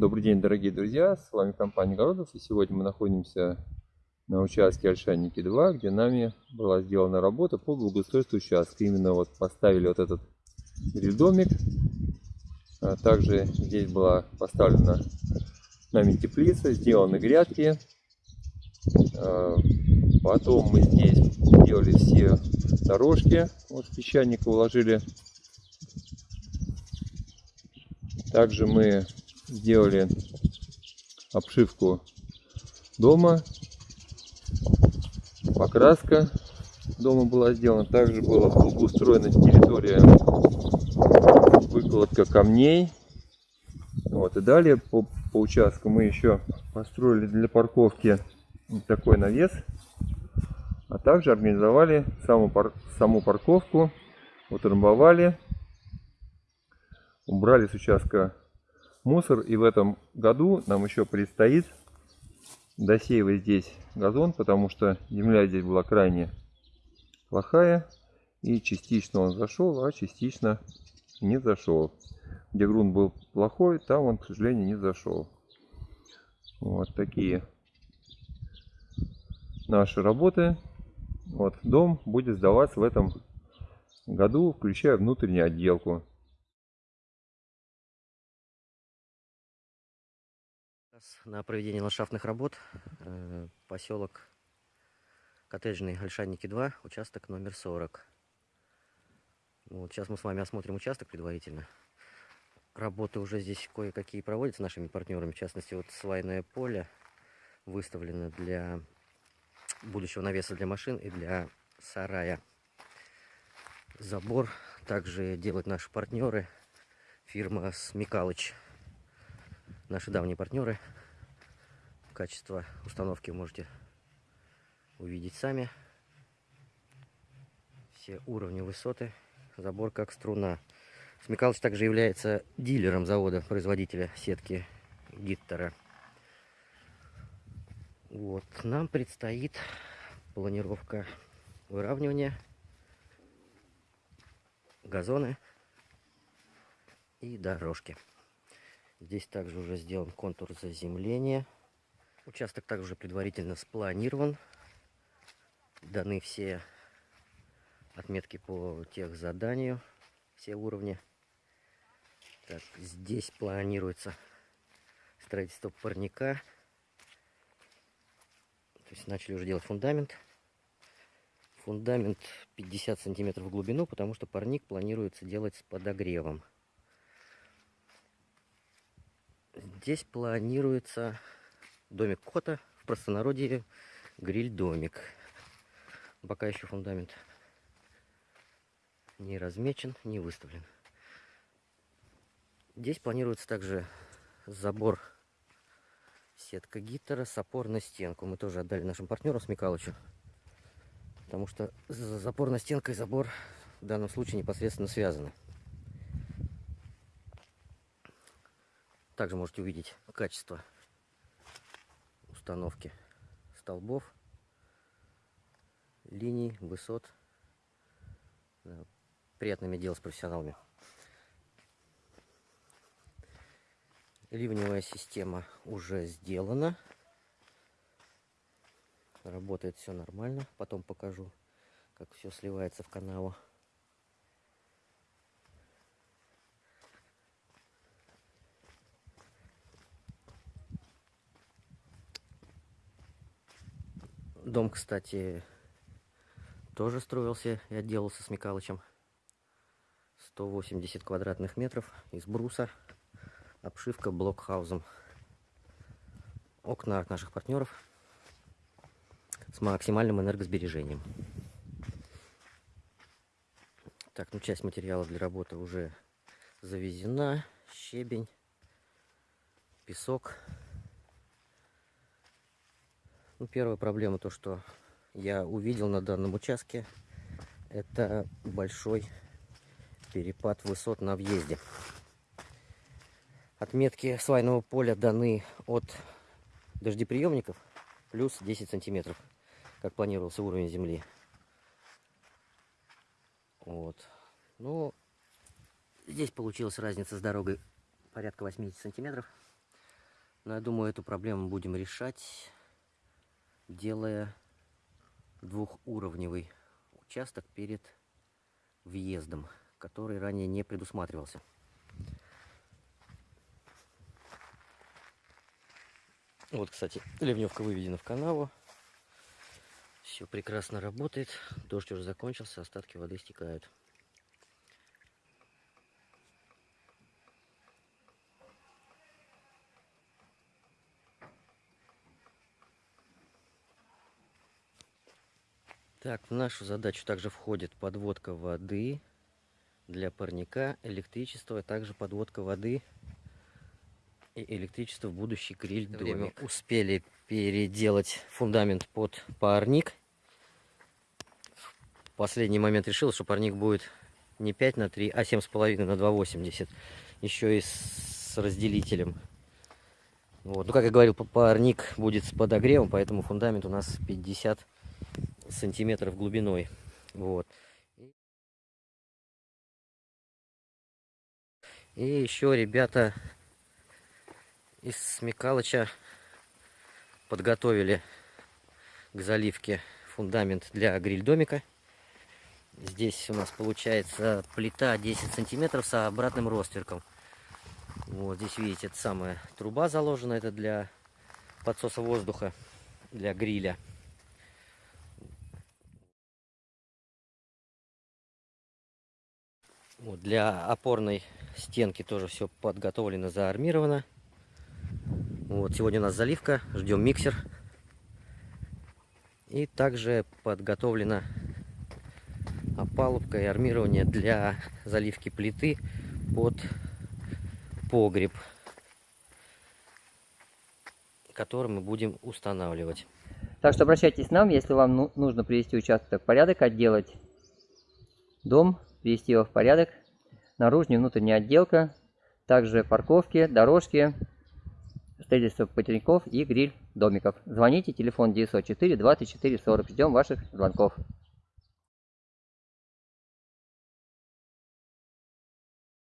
Добрый день, дорогие друзья, с вами компания Городов, и сегодня мы находимся на участке Ольшанники 2, где нами была сделана работа по благоустройству участка. Именно вот поставили вот этот гриль-домик, а также здесь была поставлена нами теплица, сделаны грядки, а, потом мы здесь сделали все дорожки, вот песчаника уложили. Также мы сделали обшивку дома, покраска дома была сделана, также была устроена территория выкладка камней. Вот и далее по, по участку мы еще построили для парковки такой навес, а также организовали саму, пар, саму парковку, утрамбовали, убрали с участка мусор. И в этом году нам еще предстоит досеивать здесь газон, потому что земля здесь была крайне плохая. И частично он зашел, а частично не зашел. Где грунт был плохой, там он, к сожалению, не зашел. Вот такие наши работы. Вот дом будет сдаваться в этом году, включая внутреннюю отделку. На проведение ландшафтных работ э, поселок Коттеджный Ольшанники 2, участок номер 40. Вот, сейчас мы с вами осмотрим участок предварительно. Работы уже здесь кое-какие проводятся нашими партнерами. В частности, вот свайное поле выставлено для будущего навеса для машин и для сарая. Забор также делают наши партнеры. Фирма Смекалыч. Наши давние партнеры качество установки можете увидеть сами. Все уровни высоты, забор как струна. Смекалыч также является дилером завода-производителя сетки Гиттера. Вот, нам предстоит планировка выравнивания, газоны и дорожки. Здесь также уже сделан контур заземления. Участок также предварительно спланирован. Даны все отметки по тех заданию, все уровни. Так, здесь планируется строительство парника. То есть начали уже делать фундамент. Фундамент 50 сантиметров в глубину, потому что парник планируется делать с подогревом. Здесь планируется домик кота, в простонародье гриль-домик. Пока еще фундамент не размечен, не выставлен. Здесь планируется также забор сетка гитара с опор на стенку. Мы тоже отдали нашим партнерам Смекалычу. Потому что запор на стенка и забор в данном случае непосредственно связаны. Также можете увидеть качество установки столбов, линий, высот. Приятно иметь дело с профессионалами. Ливневая система уже сделана. Работает все нормально. Потом покажу, как все сливается в канаву. Дом, кстати, тоже строился и отделался с Микалычем. 180 квадратных метров из бруса. Обшивка блокхаузом. Окна от наших партнеров с максимальным энергосбережением. Так, ну часть материала для работы уже завезена. Щебень, песок. Ну, первая проблема, то что я увидел на данном участке, это большой перепад высот на въезде. Отметки свайного поля даны от дождеприемников плюс 10 сантиметров, как планировался уровень земли. Вот. Ну, здесь получилась разница с дорогой порядка 80 сантиметров. Но я думаю, эту проблему будем решать, делая двухуровневый участок перед въездом, который ранее не предусматривался. Вот, кстати, ливневка выведена в канаву. Все прекрасно работает. Дождь уже закончился, остатки воды стекают. Так, в нашу задачу также входит подводка воды для парника, электричество, а также подводка воды и электричество в будущий гриль время успели переделать фундамент под парник. В последний момент решил, что парник будет не 5 на 3, а 7,5 на 2,80. Еще и с разделителем. Вот. Ну, как я говорил, парник будет с подогревом, поэтому фундамент у нас 50 сантиметров глубиной. Вот. И еще ребята из Смекалыча подготовили к заливке фундамент для гриль-домика. Здесь у нас получается плита 10 сантиметров с обратным ростверком. Вот здесь видите, это самая труба заложена, это для подсоса воздуха, для гриля. Вот, для опорной стенки тоже все подготовлено, заармировано. Вот, сегодня у нас заливка, ждем миксер. И также подготовлена опалубка и армирование для заливки плиты под погреб, который мы будем устанавливать. Так что обращайтесь к нам, если вам ну- нужно привести участок в порядок, отделать дом, привести его в порядок, наружная и внутренняя отделка, также парковки, дорожки, строительство потерников и гриль домиков. Звоните, телефон 904 24 40. Ждем ваших звонков.